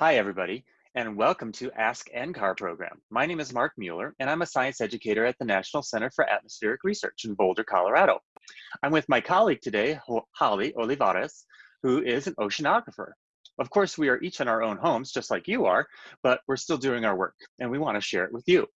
Hi, everybody, and welcome to Ask NCAR program. My name is Mark Mueller, and I'm a science educator at the National Center for Atmospheric Research in Boulder, Colorado. I'm with my colleague today, Holly Olivarez, who is an oceanographer. Of course, we are each in our own homes, just like you are, but we're still doing our work, and we want to share it with you.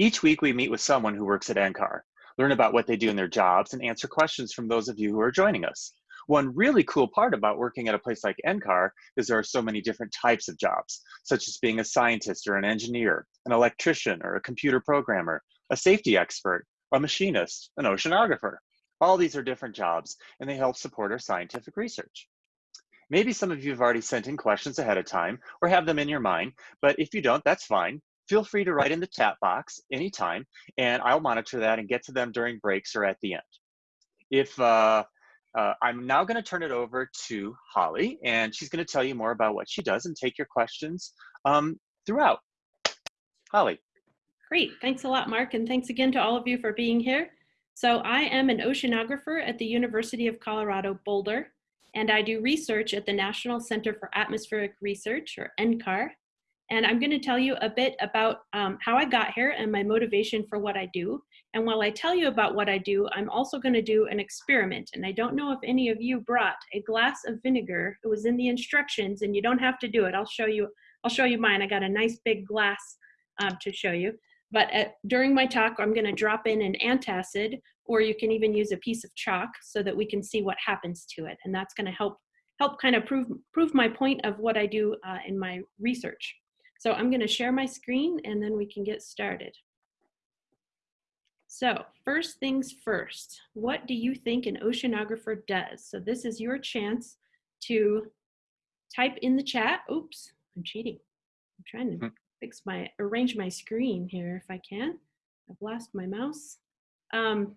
Each week, we meet with someone who works at NCAR, learn about what they do in their jobs, and answer questions from those of you who are joining us. One really cool part about working at a place like NCAR is there are so many different types of jobs, such as being a scientist or an engineer, an electrician or a computer programmer, a safety expert, a machinist, an oceanographer. All these are different jobs and they help support our scientific research. Maybe some of you have already sent in questions ahead of time or have them in your mind, but if you don't, that's fine. Feel free to write in the chat box anytime and I'll monitor that and get to them during breaks or at the end. If uh, uh, I'm now going to turn it over to Holly, and she's going to tell you more about what she does and take your questions um, throughout. Holly. Great. Thanks a lot, Mark, and thanks again to all of you for being here. So I am an oceanographer at the University of Colorado Boulder, and I do research at the National Center for Atmospheric Research, or NCAR. And I'm going to tell you a bit about um, how I got here and my motivation for what I do. And while I tell you about what I do, I'm also going to do an experiment. And I don't know if any of you brought a glass of vinegar. It was in the instructions, and you don't have to do it. I'll show you. I'll show you mine. I got a nice big glass um, to show you. But at, during my talk, I'm going to drop in an antacid, or you can even use a piece of chalk so that we can see what happens to it. And that's going to help help kind of prove prove my point of what I do uh, in my research. So I'm going to share my screen, and then we can get started. So first things first, what do you think an oceanographer does? So this is your chance to type in the chat. Oops, I'm cheating. I'm trying to hmm. fix my, arrange my screen here if I can. I've lost my mouse. Um,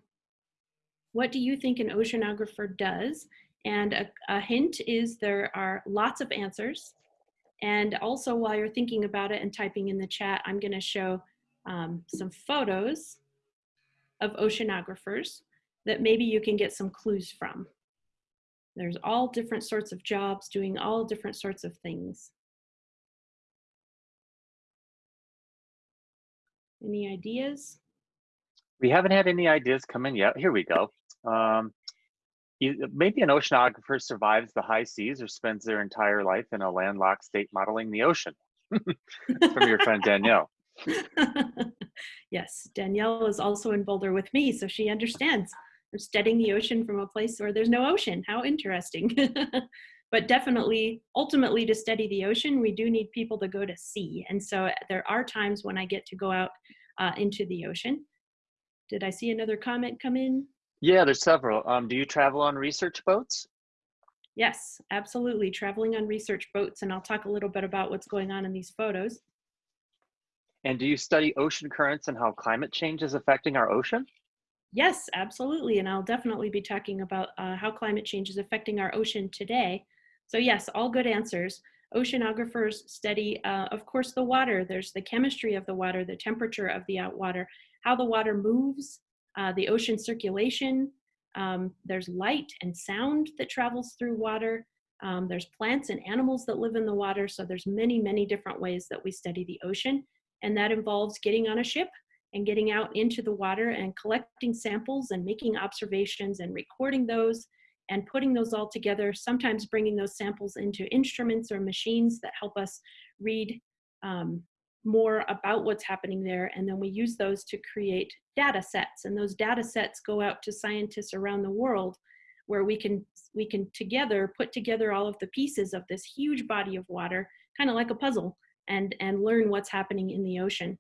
what do you think an oceanographer does? And a, a hint is there are lots of answers. And also while you're thinking about it and typing in the chat, I'm gonna show um, some photos of oceanographers that maybe you can get some clues from. There's all different sorts of jobs doing all different sorts of things. Any ideas? We haven't had any ideas come in yet. Here we go. Um, maybe an oceanographer survives the high seas or spends their entire life in a landlocked state modeling the ocean. from your friend Danielle. yes, Danielle is also in Boulder with me, so she understands. I'm studying the ocean from a place where there's no ocean. How interesting. but definitely, ultimately, to study the ocean, we do need people to go to sea. And so there are times when I get to go out uh, into the ocean. Did I see another comment come in? Yeah, there's several. Um, do you travel on research boats? Yes, absolutely. Traveling on research boats. And I'll talk a little bit about what's going on in these photos. And do you study ocean currents and how climate change is affecting our ocean? Yes, absolutely. And I'll definitely be talking about uh, how climate change is affecting our ocean today. So yes, all good answers. Oceanographers study, uh, of course, the water. There's the chemistry of the water, the temperature of the water, how the water moves, uh, the ocean circulation. Um, there's light and sound that travels through water. Um, there's plants and animals that live in the water. So there's many, many different ways that we study the ocean and that involves getting on a ship and getting out into the water and collecting samples and making observations and recording those and putting those all together, sometimes bringing those samples into instruments or machines that help us read um, more about what's happening there. And then we use those to create data sets. And those data sets go out to scientists around the world where we can, we can together put together all of the pieces of this huge body of water, kind of like a puzzle and, and learn what's happening in the ocean.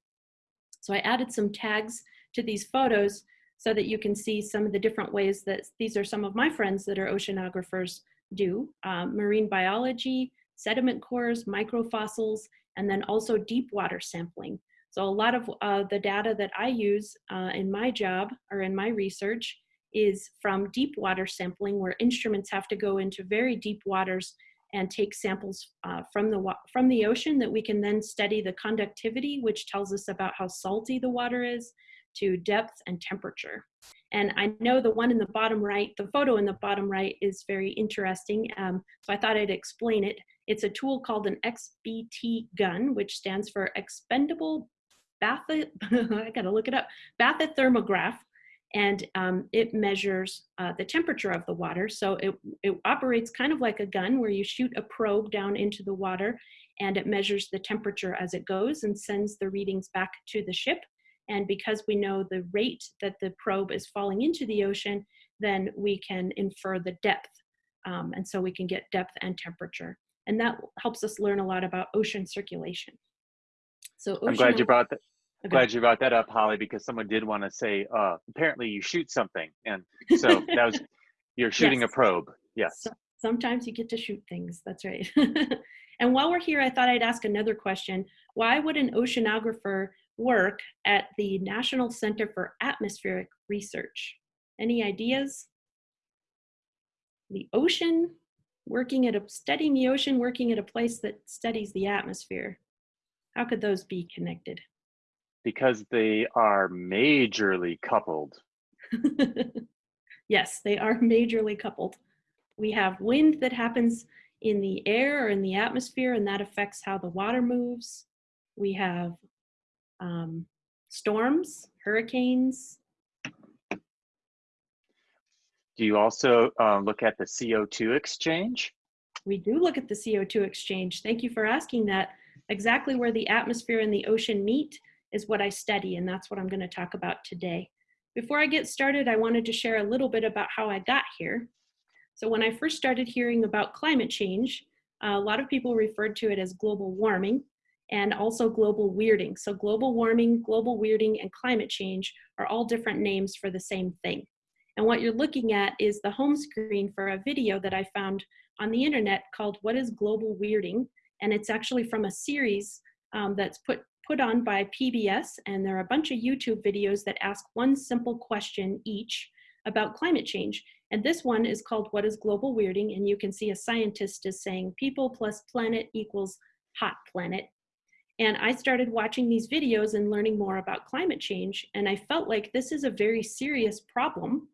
So I added some tags to these photos so that you can see some of the different ways that these are some of my friends that are oceanographers do. Um, marine biology, sediment cores, microfossils, and then also deep water sampling. So a lot of uh, the data that I use uh, in my job or in my research is from deep water sampling where instruments have to go into very deep waters and take samples uh, from, the from the ocean that we can then study the conductivity, which tells us about how salty the water is, to depth and temperature. And I know the one in the bottom right, the photo in the bottom right is very interesting. Um, so I thought I'd explain it. It's a tool called an XBT gun, which stands for Expendable Bath, I gotta look it up, bathythermograph. And um, it measures uh, the temperature of the water. So it, it operates kind of like a gun where you shoot a probe down into the water and it measures the temperature as it goes and sends the readings back to the ship. And because we know the rate that the probe is falling into the ocean, then we can infer the depth. Um, and so we can get depth and temperature. And that helps us learn a lot about ocean circulation. So I'm glad you brought that. Okay. Glad you brought that up, Holly, because someone did want to say, uh, apparently you shoot something. And so that was, you're shooting yes. a probe. Yes. So sometimes you get to shoot things. That's right. and while we're here, I thought I'd ask another question. Why would an oceanographer work at the National Center for Atmospheric Research? Any ideas? The ocean, working at a, studying the ocean, working at a place that studies the atmosphere. How could those be connected? Because they are majorly coupled. yes, they are majorly coupled. We have wind that happens in the air or in the atmosphere, and that affects how the water moves. We have um, storms, hurricanes. Do you also uh, look at the CO2 exchange? We do look at the CO2 exchange. Thank you for asking that. Exactly where the atmosphere and the ocean meet is what I study, and that's what I'm going to talk about today. Before I get started, I wanted to share a little bit about how I got here. So when I first started hearing about climate change, a lot of people referred to it as global warming and also global weirding. So global warming, global weirding, and climate change are all different names for the same thing. And what you're looking at is the home screen for a video that I found on the internet called What is Global Weirding? And it's actually from a series um, that's put put on by PBS, and there are a bunch of YouTube videos that ask one simple question each about climate change. And this one is called What is Global Weirding? And you can see a scientist is saying people plus planet equals hot planet. And I started watching these videos and learning more about climate change. And I felt like this is a very serious problem.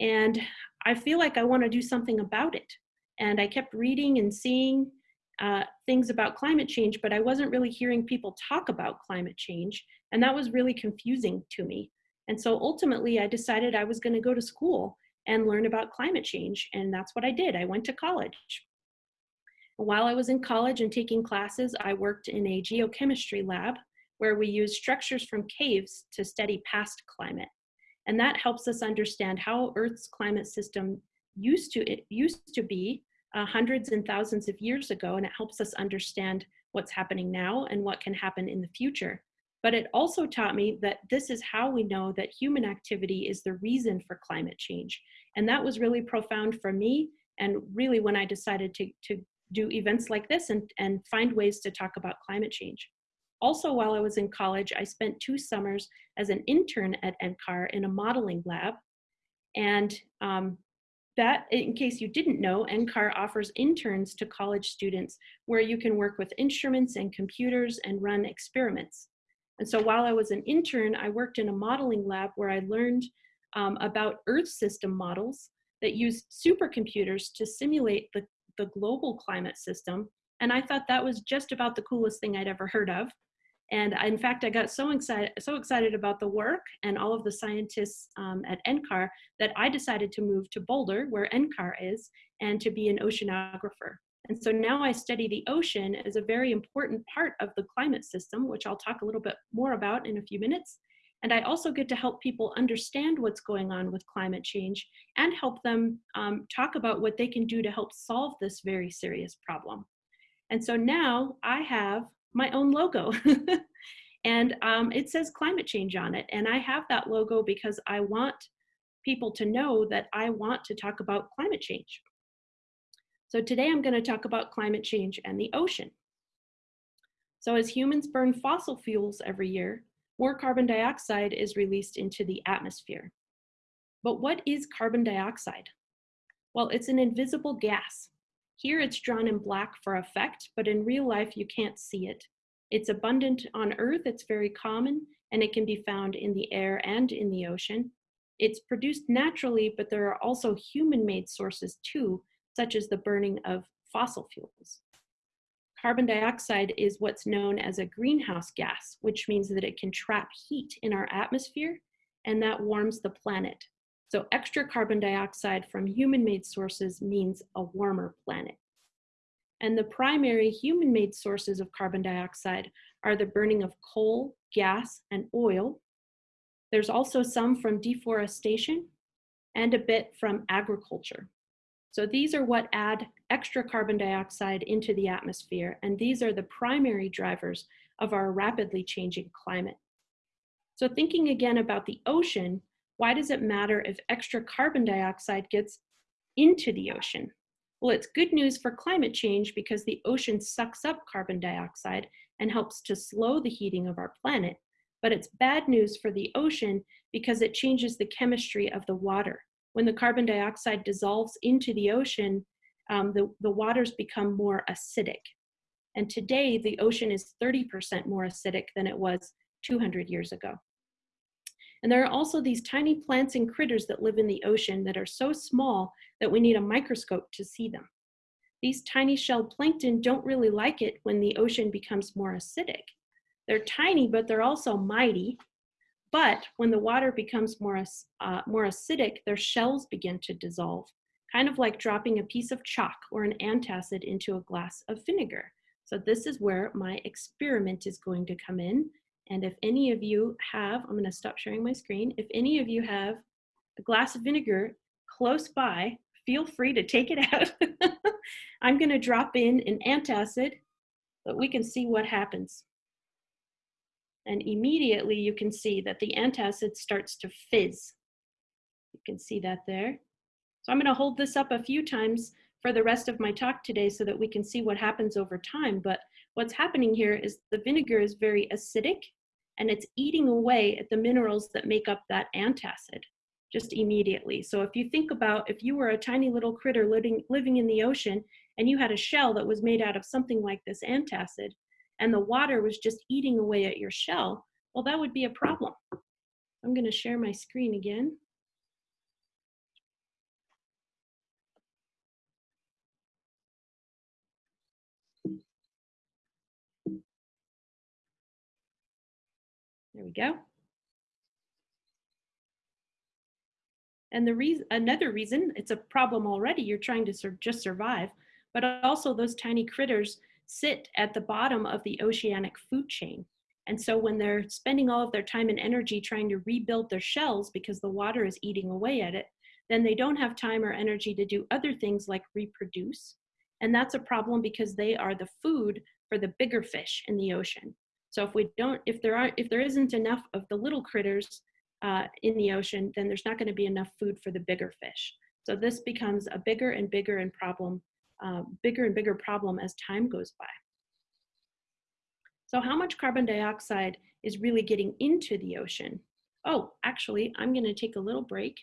And I feel like I want to do something about it. And I kept reading and seeing uh, things about climate change, but I wasn't really hearing people talk about climate change. And that was really confusing to me. And so ultimately, I decided I was going to go to school and learn about climate change. And that's what I did. I went to college. While I was in college and taking classes, I worked in a geochemistry lab where we use structures from caves to study past climate. And that helps us understand how Earth's climate system used to, it used to be uh, hundreds and thousands of years ago, and it helps us understand what's happening now and what can happen in the future. But it also taught me that this is how we know that human activity is the reason for climate change. And that was really profound for me. And really, when I decided to, to do events like this and, and find ways to talk about climate change. Also, while I was in college, I spent two summers as an intern at NCAR in a modeling lab. And um, that, in case you didn't know, NCAR offers interns to college students where you can work with instruments and computers and run experiments. And so while I was an intern, I worked in a modeling lab where I learned um, about Earth system models that use supercomputers to simulate the, the global climate system. And I thought that was just about the coolest thing I'd ever heard of. And in fact, I got so excited, so excited about the work and all of the scientists um, at NCAR that I decided to move to Boulder, where NCAR is, and to be an oceanographer. And so now I study the ocean as a very important part of the climate system, which I'll talk a little bit more about in a few minutes. And I also get to help people understand what's going on with climate change and help them um, talk about what they can do to help solve this very serious problem. And so now I have my own logo. and um, it says climate change on it. And I have that logo because I want people to know that I want to talk about climate change. So today I'm going to talk about climate change and the ocean. So as humans burn fossil fuels every year, more carbon dioxide is released into the atmosphere. But what is carbon dioxide? Well, it's an invisible gas. Here it's drawn in black for effect, but in real life you can't see it. It's abundant on Earth, it's very common, and it can be found in the air and in the ocean. It's produced naturally, but there are also human-made sources too, such as the burning of fossil fuels. Carbon dioxide is what's known as a greenhouse gas, which means that it can trap heat in our atmosphere and that warms the planet. So extra carbon dioxide from human-made sources means a warmer planet. And the primary human-made sources of carbon dioxide are the burning of coal, gas, and oil. There's also some from deforestation and a bit from agriculture. So these are what add extra carbon dioxide into the atmosphere, and these are the primary drivers of our rapidly changing climate. So thinking again about the ocean, why does it matter if extra carbon dioxide gets into the ocean? Well, it's good news for climate change because the ocean sucks up carbon dioxide and helps to slow the heating of our planet. But it's bad news for the ocean because it changes the chemistry of the water. When the carbon dioxide dissolves into the ocean, um, the, the waters become more acidic. And today, the ocean is 30% more acidic than it was 200 years ago. And there are also these tiny plants and critters that live in the ocean that are so small that we need a microscope to see them. These tiny shelled plankton don't really like it when the ocean becomes more acidic. They're tiny, but they're also mighty. But when the water becomes more, uh, more acidic, their shells begin to dissolve, kind of like dropping a piece of chalk or an antacid into a glass of vinegar. So this is where my experiment is going to come in. And if any of you have, I'm gonna stop sharing my screen. If any of you have a glass of vinegar close by, feel free to take it out. I'm gonna drop in an antacid, but we can see what happens. And immediately you can see that the antacid starts to fizz. You can see that there. So I'm gonna hold this up a few times for the rest of my talk today so that we can see what happens over time. But what's happening here is the vinegar is very acidic and it's eating away at the minerals that make up that antacid just immediately. So if you think about if you were a tiny little critter living, living in the ocean and you had a shell that was made out of something like this antacid and the water was just eating away at your shell, well, that would be a problem. I'm gonna share my screen again. There we go. And the reason, another reason, it's a problem already, you're trying to sur just survive, but also those tiny critters sit at the bottom of the oceanic food chain. And so when they're spending all of their time and energy trying to rebuild their shells because the water is eating away at it, then they don't have time or energy to do other things like reproduce. And that's a problem because they are the food for the bigger fish in the ocean. So if we don't, if there aren't, if there isn't enough of the little critters uh, in the ocean, then there's not going to be enough food for the bigger fish. So this becomes a bigger and bigger and problem, uh, bigger and bigger problem as time goes by. So how much carbon dioxide is really getting into the ocean? Oh, actually, I'm going to take a little break.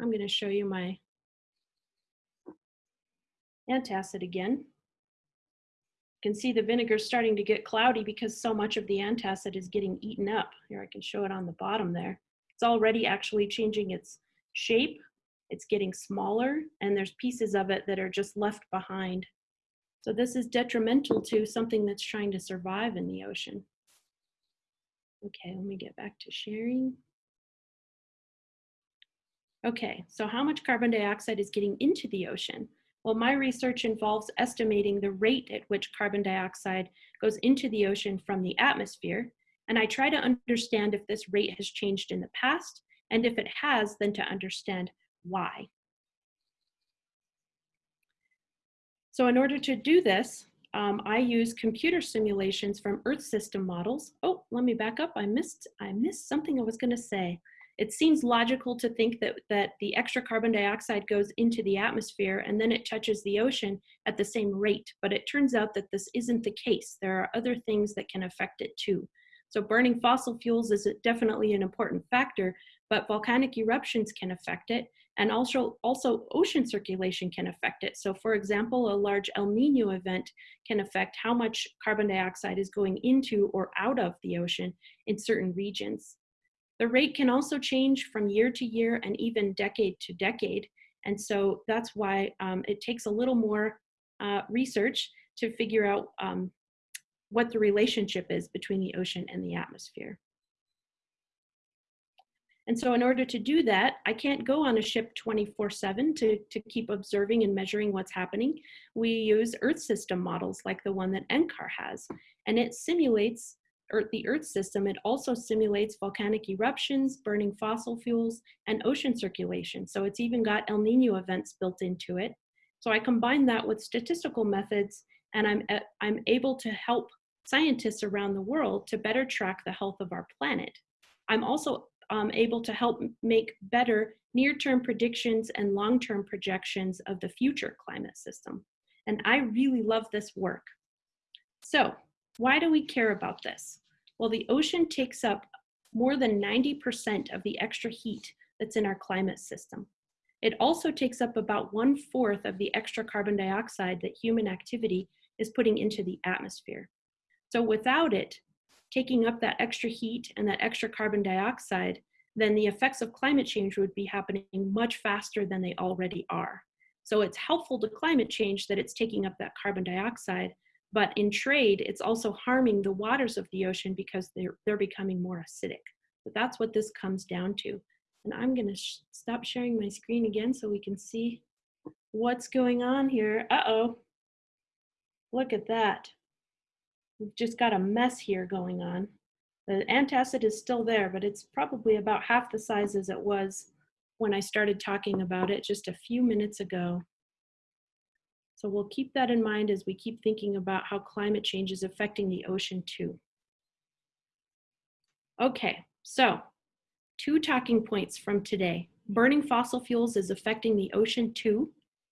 I'm going to show you my antacid again. Can see the vinegar starting to get cloudy because so much of the antacid is getting eaten up. Here, I can show it on the bottom there. It's already actually changing its shape. It's getting smaller and there's pieces of it that are just left behind. So this is detrimental to something that's trying to survive in the ocean. Okay, let me get back to sharing. Okay, so how much carbon dioxide is getting into the ocean? Well, my research involves estimating the rate at which carbon dioxide goes into the ocean from the atmosphere and I try to understand if this rate has changed in the past, and if it has, then to understand why. So in order to do this, um, I use computer simulations from Earth system models. Oh, let me back up. I missed, I missed something I was gonna say. It seems logical to think that, that the extra carbon dioxide goes into the atmosphere and then it touches the ocean at the same rate, but it turns out that this isn't the case. There are other things that can affect it too. So burning fossil fuels is definitely an important factor, but volcanic eruptions can affect it, And also, also ocean circulation can affect it. So for example, a large El Nino event can affect how much carbon dioxide is going into or out of the ocean in certain regions. The rate can also change from year to year and even decade to decade. And so that's why um, it takes a little more uh, research to figure out um, what the relationship is between the ocean and the atmosphere. And so in order to do that, I can't go on a ship 24 seven to, to keep observing and measuring what's happening. We use Earth system models like the one that NCAR has, and it simulates Earth, the Earth system. It also simulates volcanic eruptions, burning fossil fuels, and ocean circulation. So it's even got El Nino events built into it. So I combine that with statistical methods and I'm, I'm able to help scientists around the world to better track the health of our planet. I'm also um, able to help make better near-term predictions and long-term projections of the future climate system. And I really love this work. So why do we care about this? Well, the ocean takes up more than 90% of the extra heat that's in our climate system. It also takes up about one fourth of the extra carbon dioxide that human activity is putting into the atmosphere. So without it, taking up that extra heat and that extra carbon dioxide, then the effects of climate change would be happening much faster than they already are. So it's helpful to climate change that it's taking up that carbon dioxide, but in trade, it's also harming the waters of the ocean because they're, they're becoming more acidic. So that's what this comes down to. And I'm gonna sh stop sharing my screen again so we can see what's going on here. Uh-oh, look at that. We've just got a mess here going on. The antacid is still there, but it's probably about half the size as it was when I started talking about it just a few minutes ago. So we'll keep that in mind as we keep thinking about how climate change is affecting the ocean too. Okay, so two talking points from today. Burning fossil fuels is affecting the ocean too,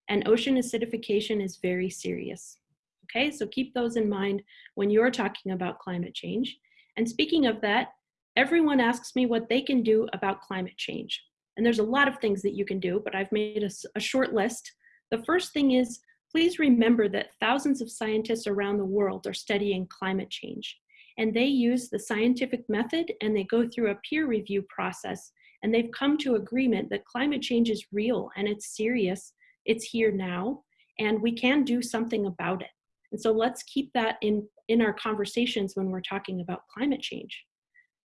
and ocean acidification is very serious. Okay, so keep those in mind when you're talking about climate change. And speaking of that, everyone asks me what they can do about climate change. And there's a lot of things that you can do, but I've made a, a short list. The first thing is, please remember that thousands of scientists around the world are studying climate change. And they use the scientific method and they go through a peer review process and they've come to agreement that climate change is real and it's serious, it's here now, and we can do something about it. And so let's keep that in, in our conversations when we're talking about climate change.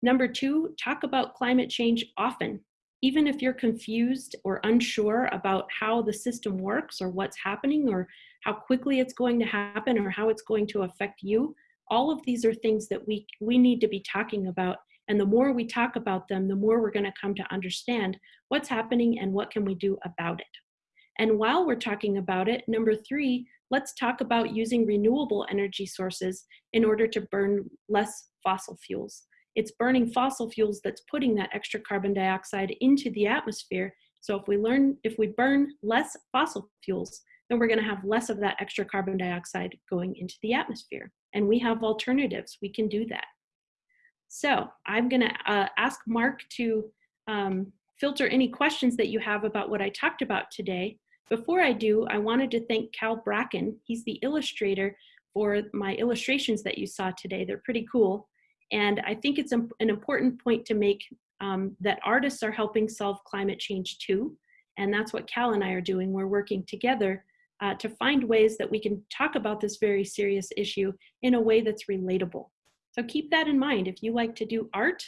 Number two, talk about climate change often. Even if you're confused or unsure about how the system works or what's happening or how quickly it's going to happen or how it's going to affect you, all of these are things that we, we need to be talking about. And the more we talk about them, the more we're gonna come to understand what's happening and what can we do about it. And while we're talking about it, number three, let's talk about using renewable energy sources in order to burn less fossil fuels. It's burning fossil fuels that's putting that extra carbon dioxide into the atmosphere. So if we learn, if we burn less fossil fuels, then we're gonna have less of that extra carbon dioxide going into the atmosphere. And we have alternatives, we can do that. So I'm gonna uh, ask Mark to um, filter any questions that you have about what I talked about today. Before I do, I wanted to thank Cal Bracken. He's the illustrator for my illustrations that you saw today. They're pretty cool. And I think it's an important point to make um, that artists are helping solve climate change too. And that's what Cal and I are doing. We're working together uh, to find ways that we can talk about this very serious issue in a way that's relatable. So keep that in mind. If you like to do art,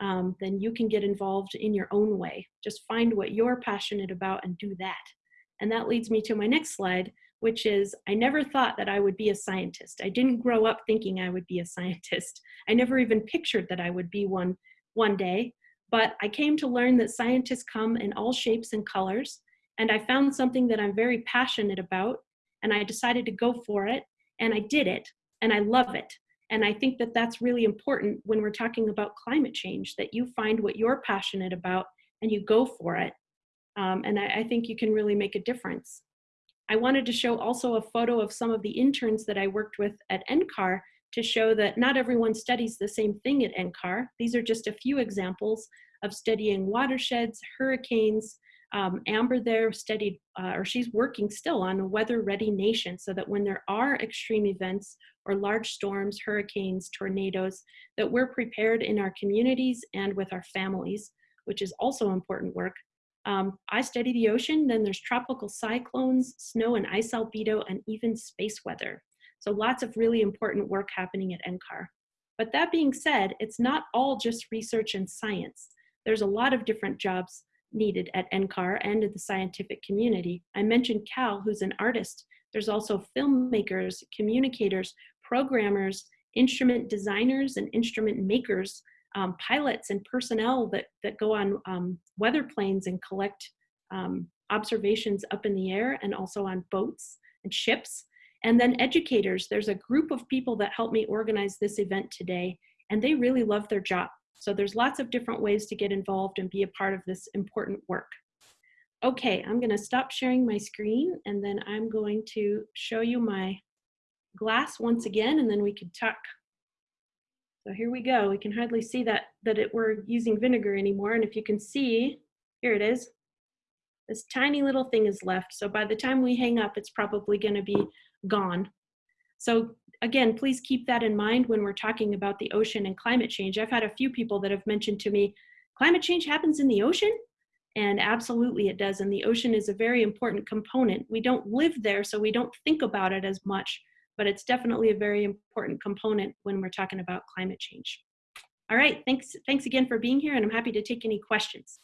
um, then you can get involved in your own way. Just find what you're passionate about and do that. And that leads me to my next slide, which is I never thought that I would be a scientist. I didn't grow up thinking I would be a scientist. I never even pictured that I would be one one day. But I came to learn that scientists come in all shapes and colors. And I found something that I'm very passionate about. And I decided to go for it. And I did it. And I love it. And I think that that's really important when we're talking about climate change, that you find what you're passionate about and you go for it um, and I, I think you can really make a difference. I wanted to show also a photo of some of the interns that I worked with at NCAR to show that not everyone studies the same thing at NCAR. These are just a few examples of studying watersheds, hurricanes, Um, Amber there studied, uh, or she's working still on a weather ready nation so that when there are extreme events or large storms, hurricanes, tornadoes, that we're prepared in our communities and with our families, which is also important work. Um, I study the ocean, then there's tropical cyclones, snow and ice albedo, and even space weather. So lots of really important work happening at NCAR. But that being said, it's not all just research and science. There's a lot of different jobs needed at NCAR and in the scientific community. I mentioned Cal, who's an artist. There's also filmmakers, communicators, programmers, instrument designers, and instrument makers, um, pilots and personnel that, that go on um, weather planes and collect um, observations up in the air and also on boats and ships. And then educators, there's a group of people that helped me organize this event today, and they really love their job. So there's lots of different ways to get involved and be a part of this important work. Okay, I'm gonna stop sharing my screen and then I'm going to show you my glass once again and then we can talk. So here we go. We can hardly see that, that it, we're using vinegar anymore. And if you can see, here it is. This tiny little thing is left. So by the time we hang up, it's probably gonna be gone. So again, please keep that in mind when we're talking about the ocean and climate change. I've had a few people that have mentioned to me, climate change happens in the ocean? And absolutely it does. And the ocean is a very important component. We don't live there, so we don't think about it as much, but it's definitely a very important component when we're talking about climate change. All right, thanks, thanks again for being here, and I'm happy to take any questions.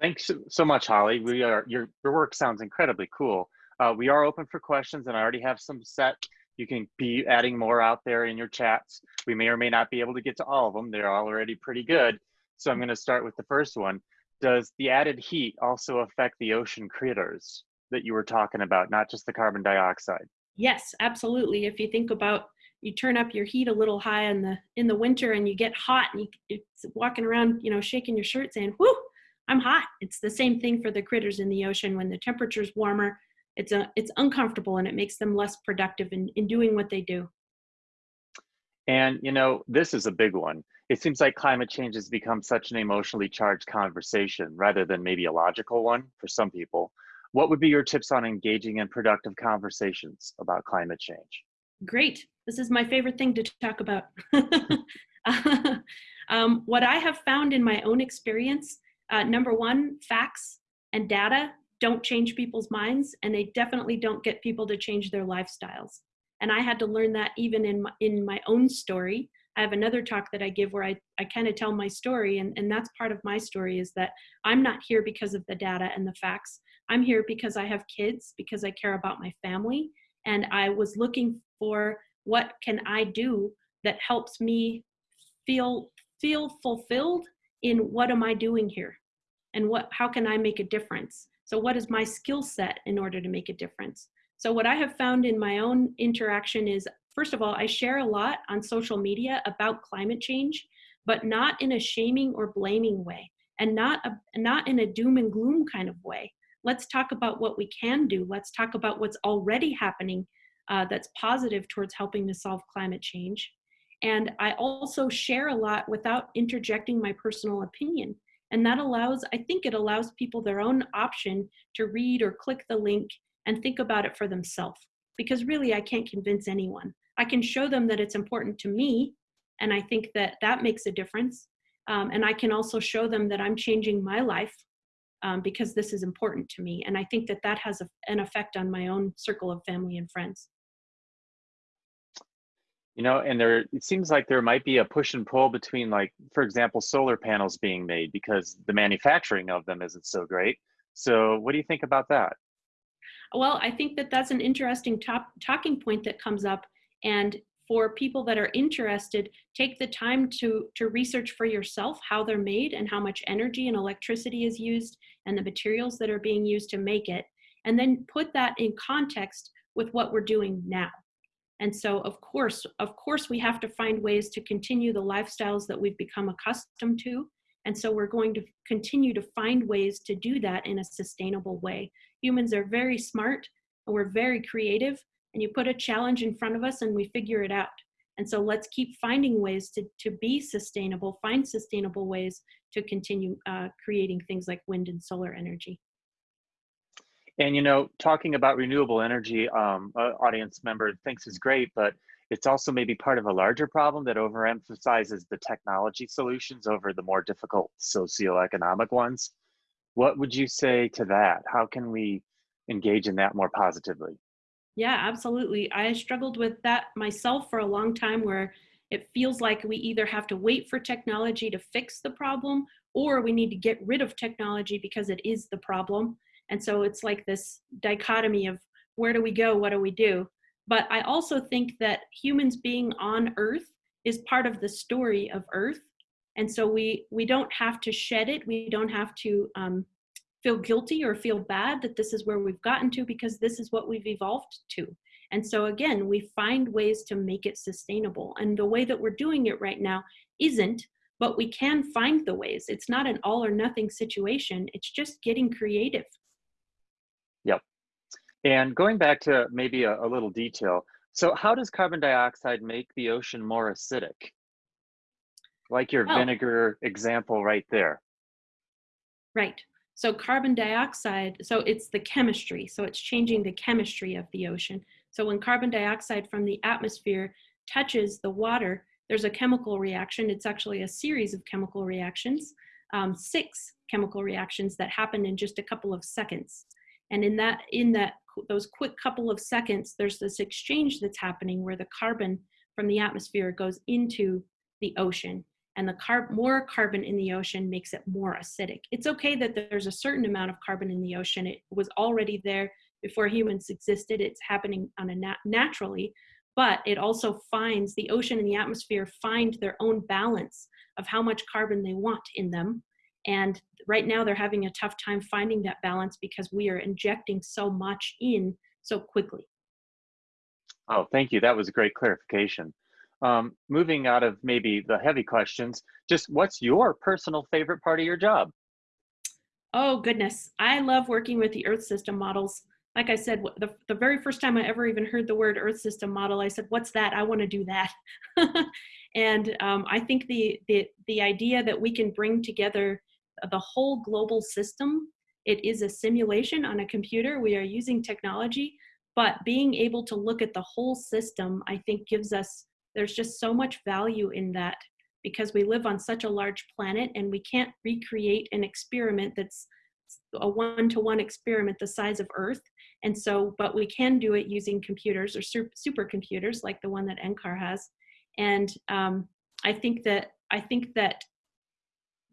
Thanks so much, Holly. We are your your work sounds incredibly cool. Uh, we are open for questions, and I already have some set. You can be adding more out there in your chats. We may or may not be able to get to all of them. They're already pretty good. So I'm going to start with the first one. Does the added heat also affect the ocean critters that you were talking about, not just the carbon dioxide? Yes, absolutely. If you think about you turn up your heat a little high in the in the winter and you get hot and you, it's walking around, you know, shaking your shirt saying, "Whoo, I'm hot." It's the same thing for the critters in the ocean when the temperature's warmer it's a it's uncomfortable and it makes them less productive in, in doing what they do and you know this is a big one it seems like climate change has become such an emotionally charged conversation rather than maybe a logical one for some people what would be your tips on engaging in productive conversations about climate change? Great. This is my favorite thing to talk about. Um, what i have found in my own experience uh, number one facts and data don't change people's minds and they definitely don't get people to change their lifestyles. And i had to learn that even in my, in my own story. I have another talk that i give where i, I kind of tell my story and, and that's part of my story is that i'm not here because of the data and the facts i'm here because i have kids because i care about my family and i was looking for what can i do that helps me feel feel fulfilled in what am i doing here and what how can i make a difference so what is my skill set in order to make a difference? So what I have found in my own interaction is, first of all, I share a lot on social media about climate change, but not in a shaming or blaming way and not, a, not in a doom and gloom kind of way. Let's talk about what we can do. Let's talk about what's already happening uh, that's positive towards helping to solve climate change. And I also share a lot without interjecting my personal opinion. And that allows, I think it allows people their own option to read or click the link and think about it for themselves. Because really, I can't convince anyone. I can show them that it's important to me, and I think that that makes a difference. Um, and I can also show them that I'm changing my life um, because this is important to me. And I think that that has a, an effect on my own circle of family and friends. You know and there it seems like there might be a push and pull between like for example solar panels being made because the manufacturing of them isn't so great. So what do you think about that? Well i think that that's an interesting top, talking point that comes up. And for people that are interested take the time to to research for yourself how they're made and how much energy and electricity is used and the materials that are being used to make it and then put that in context with what we're doing now and so, of course, of course, we have to find ways to continue the lifestyles that we've become accustomed to. And so we're going to continue to find ways to do that in a sustainable way. Humans are very smart and we're very creative and you put a challenge in front of us and we figure it out. And so let's keep finding ways to, to be sustainable, find sustainable ways to continue uh, creating things like wind and solar energy. And you know, talking about renewable energy, um, audience member thinks is great, but it's also maybe part of a larger problem that overemphasizes the technology solutions over the more difficult socioeconomic ones. What would you say to that? How can we engage in that more positively? Yeah, absolutely. I struggled with that myself for a long time where it feels like we either have to wait for technology to fix the problem or we need to get rid of technology because it is the problem. And so it's like this dichotomy of where do we go? What do we do? But I also think that humans being on Earth is part of the story of Earth. And so we, we don't have to shed it. We don't have to um, feel guilty or feel bad that this is where we've gotten to because this is what we've evolved to. And so again, we find ways to make it sustainable. And the way that we're doing it right now isn't, but we can find the ways. It's not an all or nothing situation. It's just getting creative. Yep. And going back to maybe a, a little detail, so how does carbon dioxide make the ocean more acidic? Like your oh. vinegar example right there. Right. So carbon dioxide, so it's the chemistry. So it's changing the chemistry of the ocean. So when carbon dioxide from the atmosphere touches the water, there's a chemical reaction. It's actually a series of chemical reactions, um, six chemical reactions that happen in just a couple of seconds. And in that, in that those quick couple of seconds, there's this exchange that's happening where the carbon from the atmosphere goes into the ocean and the carb more carbon in the ocean makes it more acidic. It's okay that there's a certain amount of carbon in the ocean. It was already there before humans existed. It's happening on a nat naturally, but it also finds the ocean and the atmosphere find their own balance of how much carbon they want in them and right now they're having a tough time finding that balance because we are injecting so much in so quickly. Oh, thank you. That was a great clarification. Um, moving out of maybe the heavy questions, just what's your personal favorite part of your job? Oh, goodness. I love working with the Earth system models. Like I said, the, the very first time I ever even heard the word Earth system model, I said, what's that? I want to do that. and um, I think the, the, the idea that we can bring together the whole global system. It is a simulation on a computer. We are using technology, but being able to look at the whole system, I think gives us, there's just so much value in that because we live on such a large planet and we can't recreate an experiment that's a one-to-one experiment the size of Earth. And so, but we can do it using computers or supercomputers like the one that NCAR has. And um, I think that I think that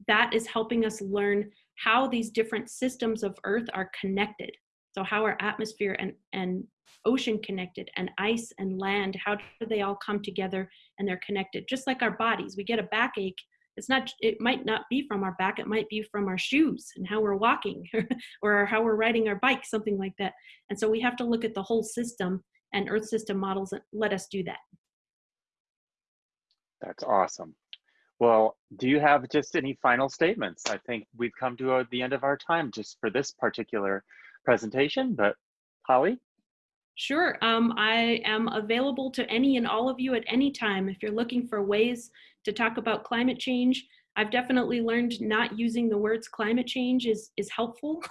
that is helping us learn how these different systems of Earth are connected. So how are atmosphere and, and ocean connected and ice and land, how do they all come together and they're connected? Just like our bodies, we get a backache. It's not, it might not be from our back, it might be from our shoes and how we're walking or how we're riding our bike, something like that. And so we have to look at the whole system and Earth system models let us do that. That's awesome. Well, do you have just any final statements? I think we've come to uh, the end of our time just for this particular presentation, but Holly? Sure. Um, I am available to any and all of you at any time. If you're looking for ways to talk about climate change, I've definitely learned not using the words climate change is, is helpful.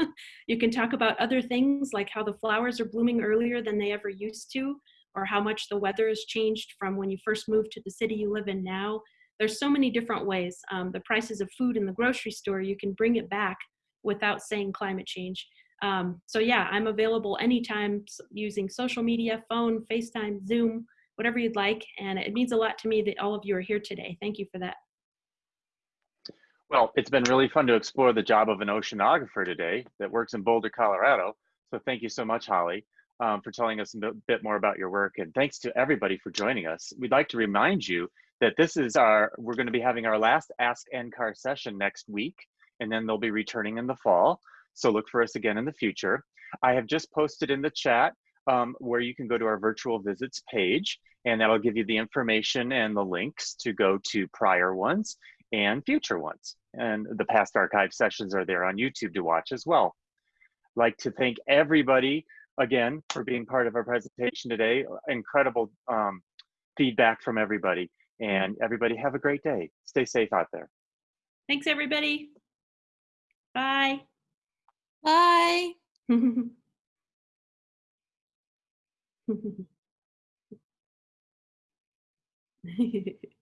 you can talk about other things like how the flowers are blooming earlier than they ever used to, or how much the weather has changed from when you first moved to the city you live in now there's so many different ways. Um, the prices of food in the grocery store, you can bring it back without saying climate change. Um, so yeah, I'm available anytime using social media, phone, FaceTime, Zoom, whatever you'd like. And it means a lot to me that all of you are here today. Thank you for that. Well, it's been really fun to explore the job of an oceanographer today that works in Boulder, Colorado. So thank you so much, Holly, um, for telling us a bit more about your work. And thanks to everybody for joining us. We'd like to remind you that this is our, we're going to be having our last Ask NCAR session next week, and then they'll be returning in the fall. So look for us again in the future. I have just posted in the chat um, where you can go to our virtual visits page, and that'll give you the information and the links to go to prior ones and future ones. And the past archive sessions are there on YouTube to watch as well. I'd like to thank everybody again for being part of our presentation today. Incredible um, feedback from everybody. And everybody have a great day. Stay safe out there. Thanks, everybody. Bye. Bye.